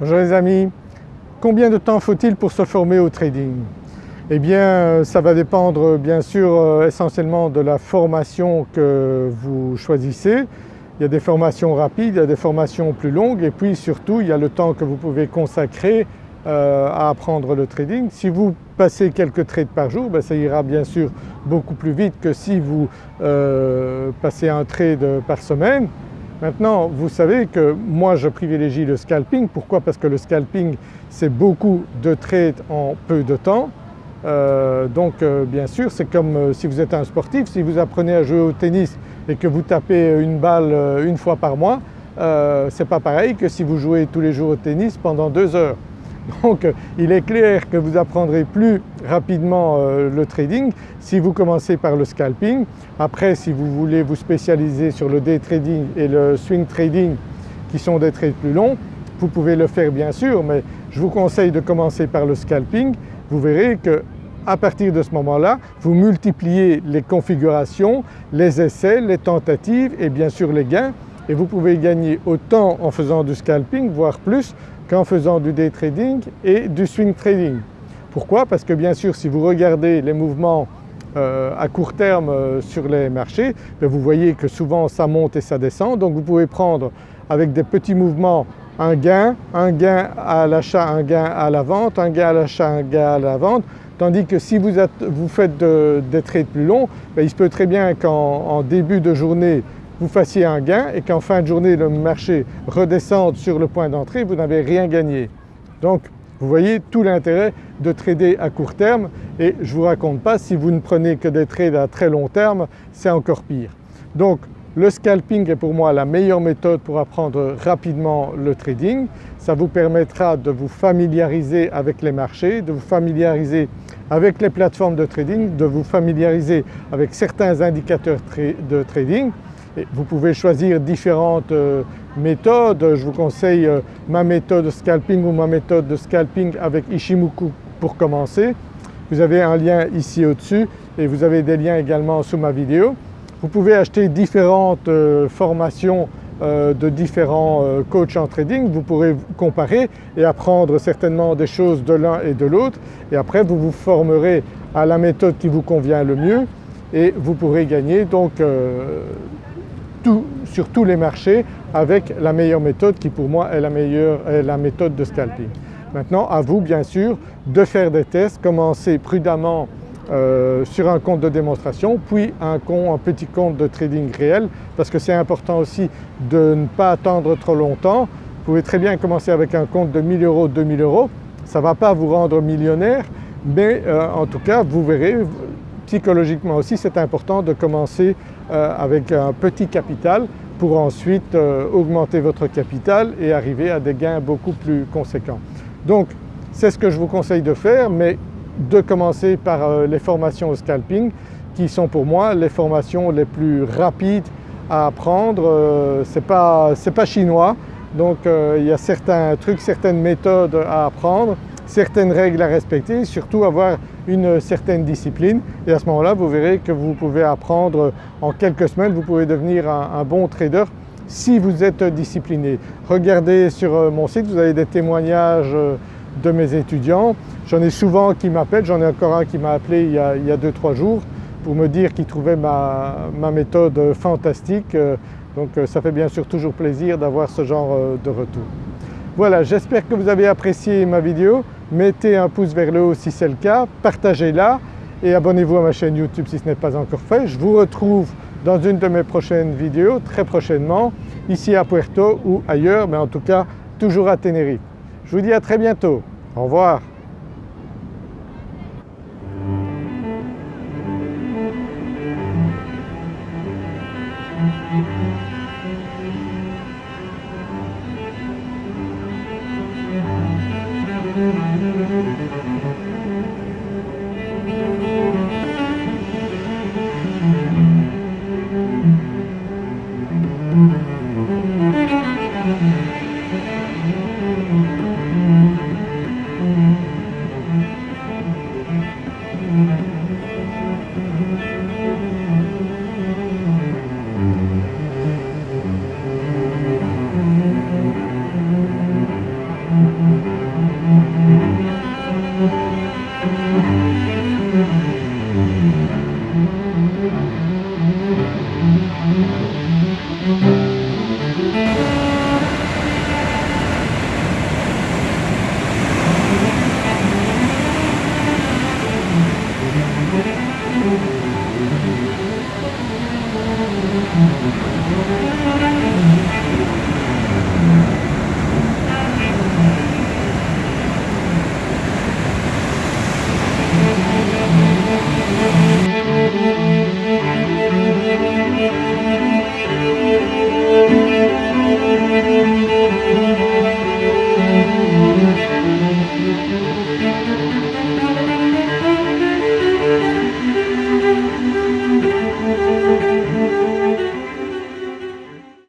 Bonjour les amis, combien de temps faut-il pour se former au trading? Eh bien ça va dépendre bien sûr euh, essentiellement de la formation que vous choisissez. Il y a des formations rapides, il y a des formations plus longues et puis surtout il y a le temps que vous pouvez consacrer euh, à apprendre le trading. Si vous passez quelques trades par jour, ben, ça ira bien sûr beaucoup plus vite que si vous euh, passez un trade par semaine. Maintenant vous savez que moi je privilégie le scalping. Pourquoi? Parce que le scalping c'est beaucoup de trades en peu de temps. Euh, donc euh, bien sûr c'est comme euh, si vous êtes un sportif, si vous apprenez à jouer au tennis et que vous tapez une balle une fois par mois, c'est pas pareil que si vous jouez tous les jours au tennis pendant deux heures. Donc il est clair que vous apprendrez plus rapidement euh, le trading si vous commencez par le scalping. Après si vous voulez vous spécialiser sur le day trading et le swing trading qui sont des trades plus longs, vous pouvez le faire bien sûr mais je vous conseille de commencer par le scalping. Vous verrez que à partir de ce moment-là, vous multipliez les configurations, les essais, les tentatives et bien sûr les gains et vous pouvez gagner autant en faisant du scalping voire plus qu'en faisant du day trading et du swing trading. Pourquoi? Parce que bien sûr si vous regardez les mouvements euh, à court terme euh, sur les marchés, ben, vous voyez que souvent ça monte et ça descend. Donc vous pouvez prendre avec des petits mouvements un gain, un gain à l'achat, un gain à la vente, un gain à l'achat, un gain à la vente. Tandis que si vous, faites des trades plus longs, ben, il se peut très bien qu'en début de journée vous fassiez un gain et qu'en fin de journée le marché redescende sur le point d'entrée, vous n'avez rien gagné. Donc vous voyez tout l'intérêt de trader à court terme et je ne vous raconte pas si vous ne prenez que des trades à très long terme, c'est encore pire. Donc le scalping est pour moi la meilleure méthode pour apprendre rapidement le trading. Ça vous permettra de vous familiariser avec les marchés, de vous familiariser avec les plateformes de trading, de vous familiariser avec certains indicateurs de trading vous pouvez choisir différentes euh, méthodes. Je vous conseille euh, ma méthode scalping ou ma méthode de scalping avec Ishimoku pour commencer. Vous avez un lien ici au-dessus et vous avez des liens également sous ma vidéo. Vous pouvez acheter différentes euh, formations de différents coachs en trading, vous pourrez comparer et apprendre certainement des choses de l'un et de l'autre et après vous vous formerez à la méthode qui vous convient le mieux et vous pourrez gagner donc sur tous les marchés avec la meilleure méthode qui pour moi est la, meilleure, est la méthode de scalping. Maintenant à vous bien sûr de faire des tests, commencer prudemment euh, sur un compte de démonstration puis un, compte, un petit compte de trading réel parce que c'est important aussi de ne pas attendre trop longtemps. Vous pouvez très bien commencer avec un compte de 1000 euros, 2000 euros, ça ne va pas vous rendre millionnaire mais euh, en tout cas vous verrez psychologiquement aussi c'est important de commencer avec un petit capital pour ensuite euh, augmenter votre capital et arriver à des gains beaucoup plus conséquents. Donc c'est ce que je vous conseille de faire mais de commencer par euh, les formations au scalping qui sont pour moi les formations les plus rapides à apprendre. Ce n'est pas, pas, chinois donc il y a certains trucs, certaines méthodes à apprendre certaines règles à respecter, surtout avoir une certaine discipline et à ce moment-là vous verrez que vous pouvez apprendre en quelques semaines, vous pouvez devenir un, bon trader si vous êtes discipliné. Regardez sur euh, mon site, vous avez des témoignages euh, de mes étudiants. J'en ai souvent qui m'appellent, j'en ai encore un qui m'a appelé il y a 2-3 jours pour me dire qu'il trouvait ma, méthode fantastique. Euh, donc ça fait bien sûr toujours plaisir d'avoir ce genre de retour. Voilà, j'espère que vous avez apprécié ma vidéo mettez un pouce vers le haut si c'est le cas, partagez-la et abonnez-vous à ma chaîne YouTube si ce n'est pas encore fait. Je vous retrouve dans une de mes prochaines vidéos très prochainement ici à Puerto ou ailleurs mais en tout cas toujours à Tenerife. Je vous dis à très bientôt. Au revoir. Mm-hmm.